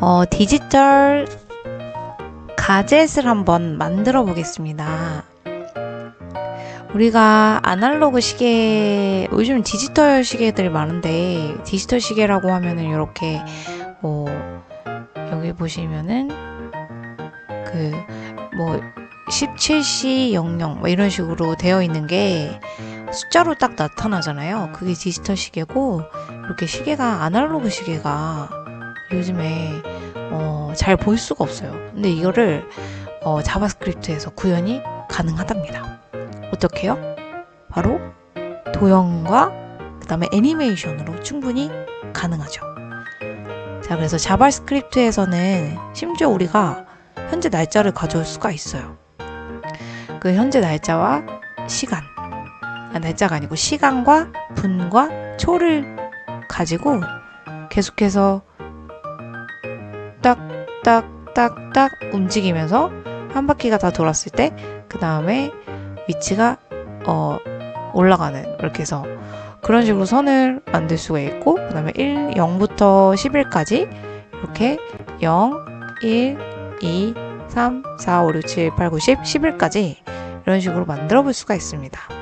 어, 디지털 가젯을 한번 만들어 보겠습니다. 우리가 아날로그 시계, 요즘 디지털 시계들이 많은데, 디지털 시계라고 하면은 이렇게, 뭐, 여기 보시면은, 그, 뭐, 17C 00, 뭐 이런 식으로 되어 있는 게 숫자로 딱 나타나잖아요. 그게 디지털 시계고, 이렇게 시계가, 아날로그 시계가 요즘에, 어, 잘 볼 수가 없어요. 근데 이거를, 어, 자바스크립트에서 구현이 가능하답니다. 어떻게요? 바로 도형과 그 다음에 애니메이션으로 충분히 가능하죠. 자, 그래서 자바스크립트에서는 심지어 우리가 현재 날짜를 가져올 수가 있어요. 그 현재 날짜와 시간, 아, 날짜가 아니고 시간과 분과 초를 가지고 계속해서 딱딱딱딱 움직이면서 한 바퀴가 다 돌았을 때 그 다음에 위치가 어 올라가는 이렇게 해서 그런 식으로 선을 만들 수가 있고 그 다음에 1, 0부터 11까지 이렇게 0, 1, 2, 3, 4, 5, 6, 7, 8, 9, 10, 11까지 이런 식으로 만들어 볼 수가 있습니다.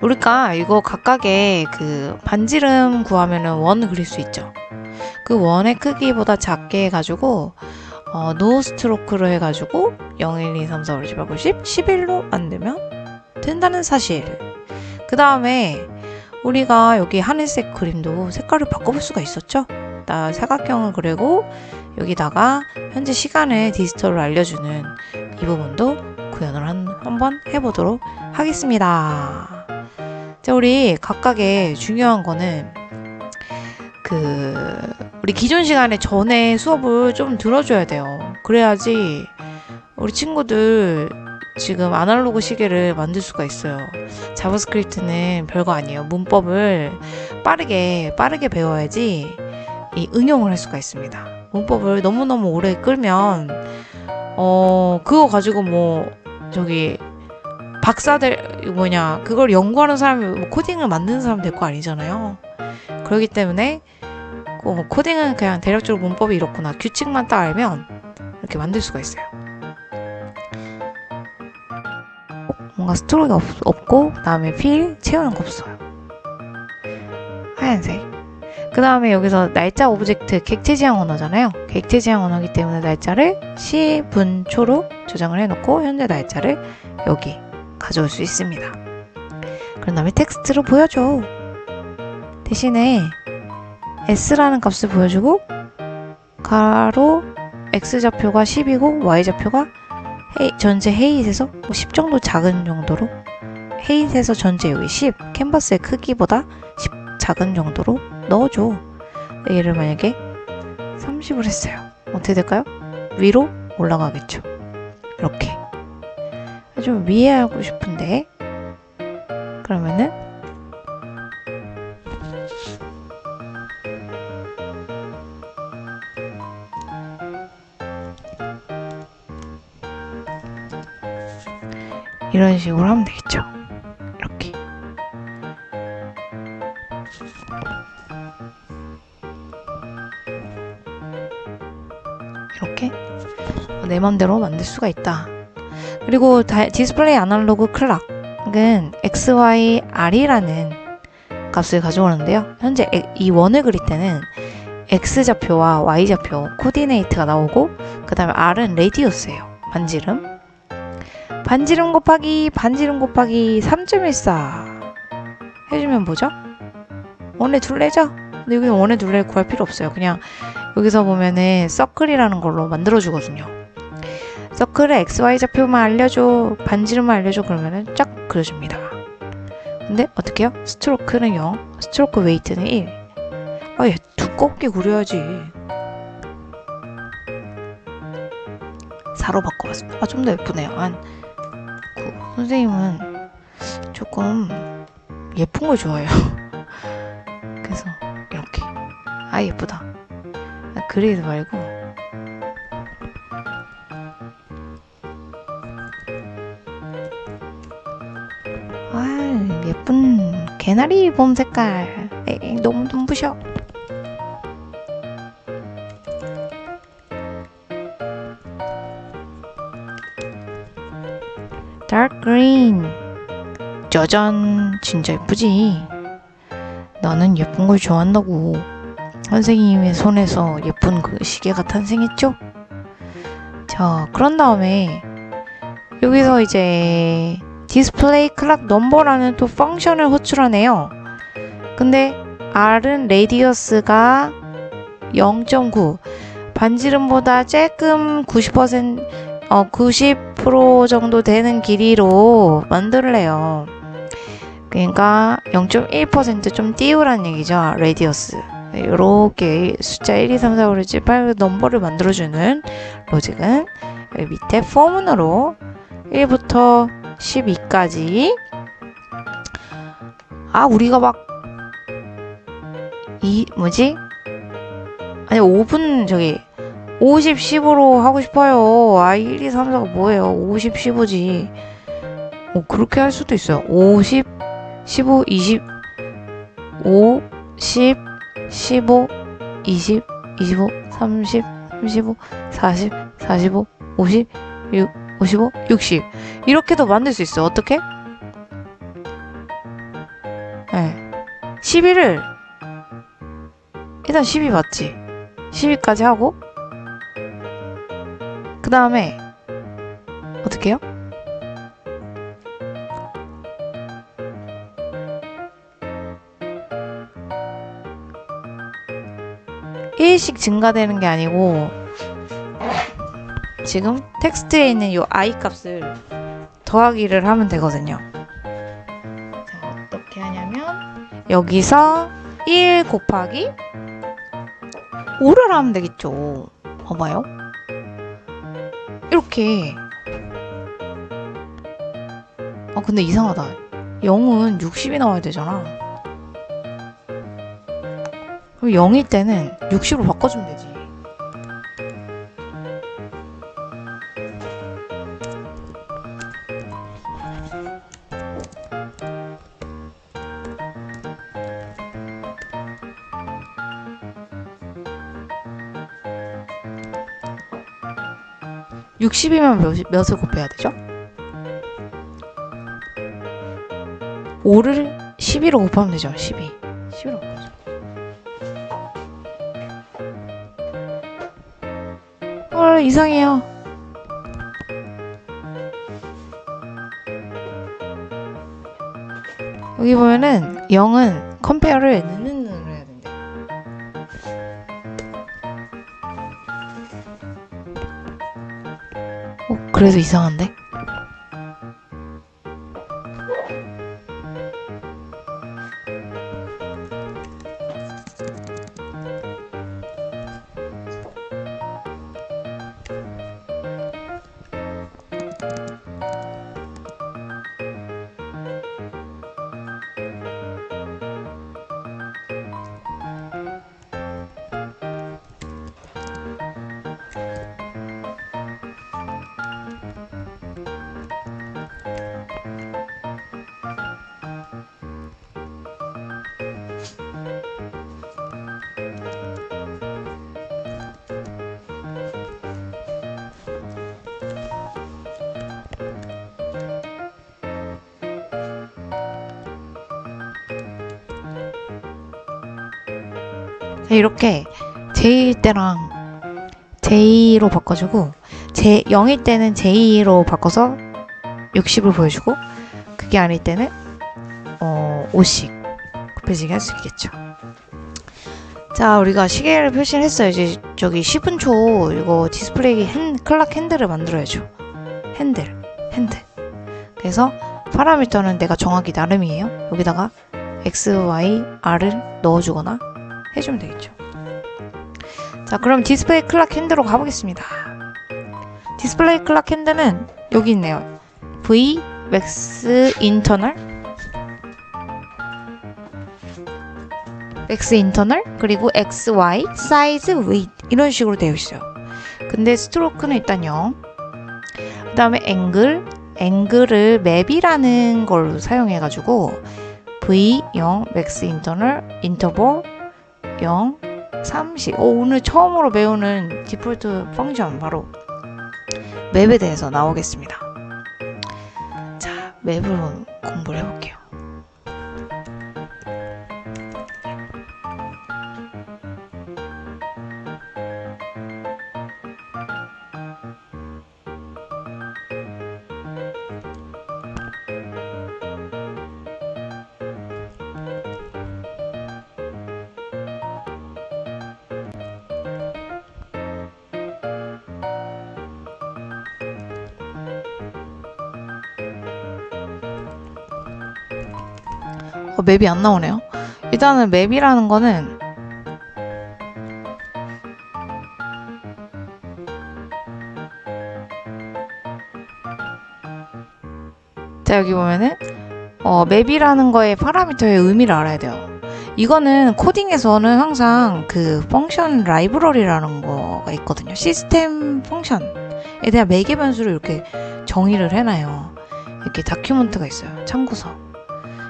우리가 이거 각각의 그 반지름 구하면은 원 그릴 수 있죠. 그 원의 크기보다 작게 해가지고 어, no stroke로 해가지고 0, 1, 2, 3, 4, 5, 6, 7, 8, 9, 10, 11로 만들면 된다는 사실. 그 다음에 우리가 여기 하늘색 그림도 색깔을 바꿔볼 수가 있었죠. 나 사각형을 그리고 여기다가 현재 시간을 디지털로 알려주는 이 부분도 구현을 한, 한번 해보도록 하겠습니다. 자, 우리 각각의 중요한 거는 그 우리 기존 시간에 전에 수업을 좀 들어줘야 돼요. 그래야지 우리 친구들 지금 아날로그 시계를 만들 수가 있어요. 자바스크립트는 별거 아니에요. 문법을 빠르게 빠르게 배워야지 이 응용을 할 수가 있습니다. 문법을 너무너무 오래 끌면 어 그거 가지고 뭐 저기 박사들 뭐냐 그걸 연구하는 사람이 뭐 코딩을 만드는 사람 될 거 아니잖아요. 그렇기 때문에 뭐 코딩은 그냥 대략적으로 문법이 이렇구나 규칙만 딱 알면 이렇게 만들 수가 있어요. 뭔가 stroke가 없, 없고 그 다음에 fill 채우는 거 없어요. 하얀색. 그 다음에 여기서 날짜 object 객체 지향 언어잖아요. 객체 지향 언어기 때문에 날짜를 시, 분, 초로 조정을 해놓고 현재 날짜를 여기 가져올 수 있습니다. 그런 다음에 텍스트로 보여줘. 대신에 s라는 값을 보여주고 가로 x좌표가 10이고 y좌표가 전체 헤이트에서 10 정도 작은 정도로 헤이트에서 전체 여기 10 캔버스의 크기보다 10 작은 정도로 넣어줘 얘를 만약에 30을 했어요 어떻게 될까요? 위로 올라가겠죠 이렇게 좀 위에 하고 싶은데 그러면은 이런 식으로 하면 되겠죠. 이렇게. 이렇게 내 맘대로 만들 수가 있다. 그리고 다, display analog clock은 XYR이라는 값을 가져오는데요. 현재 이 원을 그릴 때는 X좌표와 Y좌표 coordinate가 나오고 그 다음에 R은 radius예요. 반지름. 반지름 곱하기 반지름 곱하기 3.14 해주면 뭐죠? 원의 둘레죠? 근데 여기는 원의 둘레를 구할 필요 없어요. 그냥 여기서 보면은 circle이라는 걸로 만들어주거든요. circle의 XY좌표만 알려줘, 반지름만 알려줘 그러면은 쫙 그려줍니다. 근데 어떻게 해요? stroke는 0, stroke weight는 1. 아, 얘 두껍게 그려야지. 4로 바꿔봤습니다. 아, 좀 더 예쁘네요. 한 선생님은 조금 예쁜 걸 좋아해요. 그래서 이렇게 아 예쁘다. 아, 그리드 말고 개나리 봄 색깔. 에이, 너무 눈부셔. dark green. 짜잔, 진짜 예쁘지? 나는 예쁜 걸 좋아한다고. 선생님의 손에서 예쁜 그 시계가 탄생했죠? 자, 그런 다음에 여기서 이제 display clock number라는 또 function을 호출하네요. 근데 R은 radius가 0.9 반지름보다 조금 90% 어, 90% 정도 되는 길이로 만들래요. 그러니까 0.1%좀 띄우란 얘기죠. radius. 이렇게 숫자 1, 2, 3, 4, 5, 6, 7, 8 number를 만들어주는 로직은 밑에 포문으로 1부터 12까지 아 우리가 막 이 뭐지? 아니 5분 저기 50, 15로 하고 싶어요. 아 1, 2, 3, 4가 뭐예요? 50, 15지. 뭐 그렇게 할 수도 있어요. 50, 15, 20, 5, 10, 15, 20, 25, 30, 35, 40, 45, 50, 6, 55, 60 이렇게도 만들 수 있어. 어떻게? 네. 11을 일단 12 맞지? 12까지 하고 그 다음에 어떻게 해요? 일씩 증가되는 게 아니고 지금 텍스트에 있는 이 i 값을 더하기를 하면 되거든요. 자, 어떻게 하냐면 여기서 1 곱하기 5를 하면 되겠죠. 봐봐요. 이렇게 아 근데 이상하다. 0은 60이 나와야 되잖아. 그럼 0일 때는 60으로 바꿔주면 되지. (60이면) 몇, 몇을 곱해야 되죠? 5를 12로 곱하면 되죠 12 12로 곱하죠. 헐 이상해요. 여기 보면은 0은 컴페어를 어 그래서 이상한데? 이렇게 j 때랑 J로 바꿔주고 제 0일 때는 J로 바꿔서 60을 보여주고 그게 아닐 때는 어 5씩 곱해지게 할 수 있겠죠. 자 우리가 시계를 표시를 했어요. 이제 저기 10분 초 이거 디스플레이 핸, 클락 핸들을 만들어야죠. 핸들 핸들 그래서 파라미터는 내가 정하기 나름이에요. 여기다가 x, y, r을 넣어주거나 해주면 되겠죠. 자, 그럼 display clock hand로 가보겠습니다. display clock hand는 여기 있네요. V, max interval, max interval, 그리고 X, Y, size, weight 이런 식으로 되어 있어요. 근데 stroke는 일단 0. 그 다음에 앵글, 앵글을 맵이라는 걸로 사용해 가지고 v 0 max 인터널 인터벌 0 30. 오, 오늘 처음으로 배우는 디폴트 펑션 바로 맵에 대해서 나오겠습니다. 자, 맵을 공부를 해볼게요. 어, 맵이 안 나오네요. 일단은 맵이라는 거는 자 여기 보면은 어, 맵이라는 거의 파라미터의 의미를 알아야 돼요. 이거는 코딩에서는 항상 그 펑션 라이브러리라는 거가 있거든요. 시스템 펑션에 대한 매개 변수를 이렇게 정의를 해놔요. 이렇게 다큐멘트가 있어요. 참고서.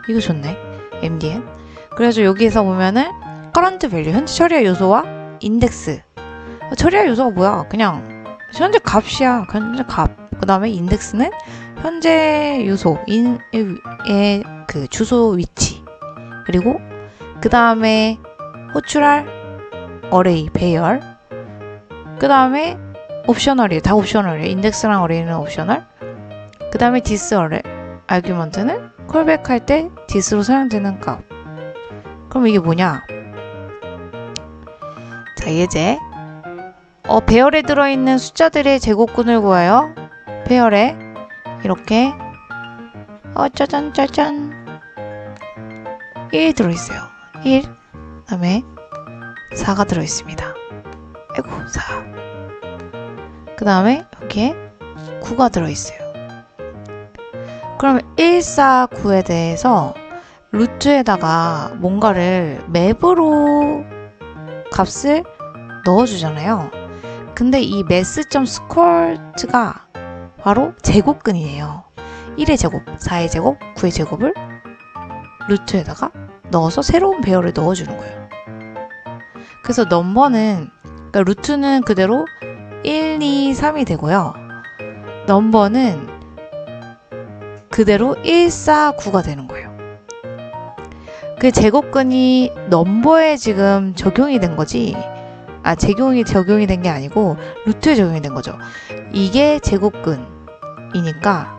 이거 좋네. MDN. 그래서 여기에서 보면은 current value, 현재 처리할 요소와 인덱스. 어, 처리할 요소가 뭐야? 그냥 현재 값이야. 현재 값. 그 다음에 인덱스는 현재 요소, 인의 그 주소 위치. 그리고 그 다음에 호출할 어레이, 배열. 그 다음에 optional이에요. 다 optional이에요. index랑 array는 optional. 그 다음에 this arra-, argument는 callback할 때 this로 사용되는 값. 그럼 이게 뭐냐? 자, 예제. 어, 배열에 들어있는 숫자들의 제곱근을 구하여 배열에 이렇게 어, 짜잔, 짜잔. 1 들어있어요. 1. 그 다음에 4가 들어있습니다. 아이고, 4. 그 다음에 여기에 9가 들어있어요. 그러면 149에 대해서 루트에다가 뭔가를 맵으로 값을 넣어주잖아요. 근데 이 mass.squart가 바로 제곱근이에요. 1의 제곱, 4의 제곱, 9의 제곱을 루트에다가 넣어서 새로운 배열을 넣어주는 거예요. 그래서 넘버는, 그러니까 루트는 그대로 1, 2, 3이 되고요. 넘버는 그대로 149가 되는 거예요. 그 제곱근이 넘버에 지금 적용이 된 거지, 아, 적용이 적용이 된 게 아니고 루트에 적용이 된 거죠. 이게 제곱근이니까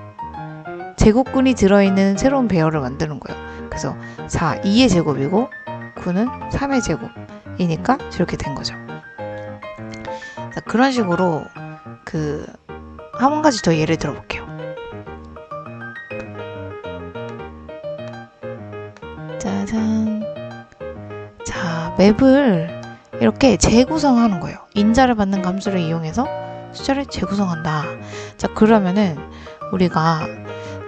제곱근이 들어있는 새로운 배열을 만드는 거예요. 그래서 4, 2의 제곱이고 9는 3의 제곱이니까 저렇게 된 거죠. 자, 그런 식으로 그 한 가지 더 예를 들어볼게요. 맵을 이렇게 재구성하는 거예요. 인자를 받는 감수를 이용해서 숫자를 재구성한다. 자, 그러면은 우리가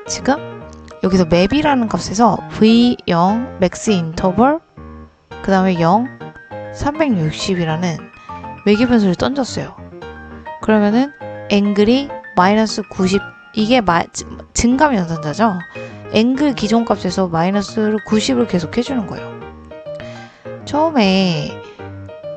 지금 여기서 맵이라는 값에서 v0 max interval 그 다음에 0 360이라는 매개 변수를 던졌어요. 그러면은 앵글이 마이너스 90 이게 마, 증감 연산자죠. 앵글 기존 값에서 마이너스 90을 계속 해주는 거예요. 처음에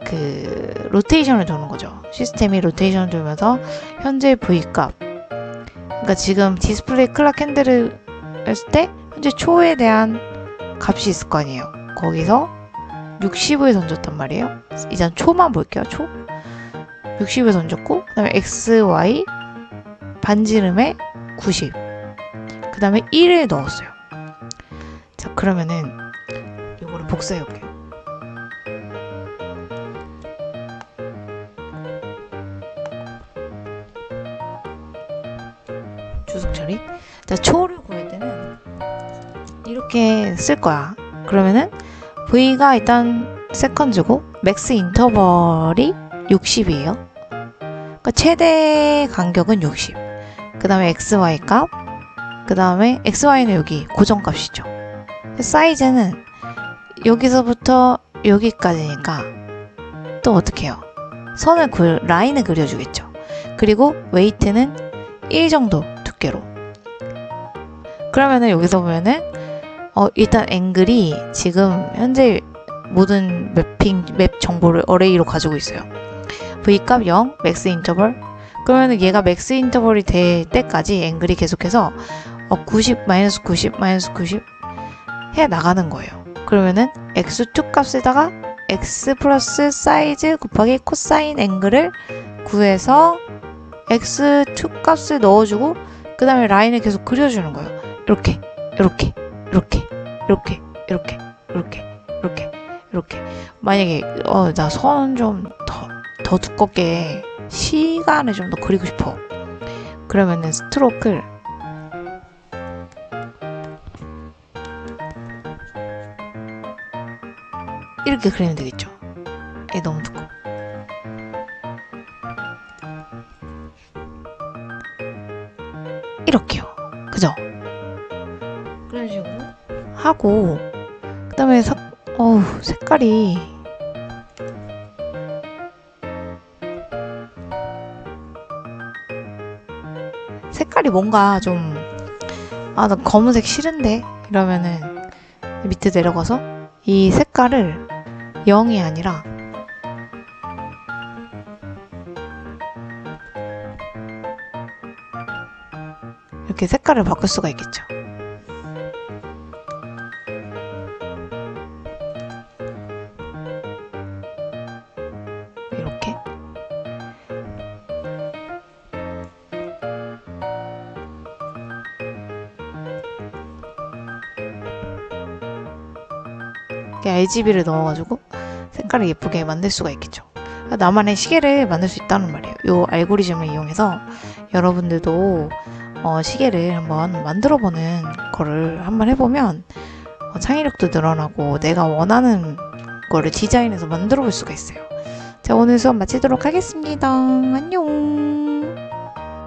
그 로테이션을 도는 거죠. 시스템이 로테이션을 돌면서 현재 V 값 그러니까 지금 display clock handle을 했을 때 현재 초에 대한 값이 있을 거 아니에요. 거기서 60을 던졌단 말이에요. 이제 초만 볼게요. 초 60을 던졌고 그 다음에 x, y 반지름에 90. 그 다음에 1을 넣었어요. 자, 그러면은 이거를 복사해 볼게요. 자, 초를 구할 때는 이렇게 쓸 거야. 그러면은 v가 일단 seconds고 max interval이 60이에요. 그러니까 최대 간격은 60. 그 다음에 xy 값. 그 다음에 xy는 여기 고정값이죠. 사이즈는 여기서부터 여기까지니까 또 어떻게 해요? 선을 그 라인을 그려주겠죠. 그리고 weight는 1 정도 두께로. 그러면은 여기서 보면은 어, 일단 앵글이 지금 현재 모든 mapping map 정보를 array로 가지고 있어요. V값 0, max interval. 그러면 얘가 max interval이 될 때까지 앵글이 계속해서 어, 90, 마이너스 90, 마이너스 90 해 나가는 거예요. 그러면은 x2 값에다가 x 플러스 사이즈 곱하기 코사인 앵글을 구해서 x2 값을 넣어주고 그 다음에 라인을 계속 그려주는 거예요. 이렇게, 이렇게, 이렇게, 이렇게, 이렇게, 이렇게, 이렇게, 이렇게. 만약에 어 나 선좀더더 두껍게 시간을 좀 더 그리고 싶어. 그러면은 스트로크를 이렇게 그리면 되겠죠. 얘 너무 두꺼워. 이렇게요. 하고 그 다음에 sắc 어우 색깔이 색깔이 뭔가 좀 아 나 검은색 싫은데 이러면은 밑에 내려가서 이 색깔을 0이 아니라 이렇게 색깔을 바꿀 수가 있겠죠. RGB를 넣어가지고 색깔을 예쁘게 만들 수가 있겠죠. 나만의 시계를 만들 수 있다는 말이에요. 이 알고리즘을 이용해서 여러분들도 어, 시계를 한번 만들어 보는 거를 한번 해보면 어, 창의력도 늘어나고 내가 원하는 거를 디자인해서 만들어 볼 수가 있어요. 자, 오늘 수업 마치도록 하겠습니다. 안녕.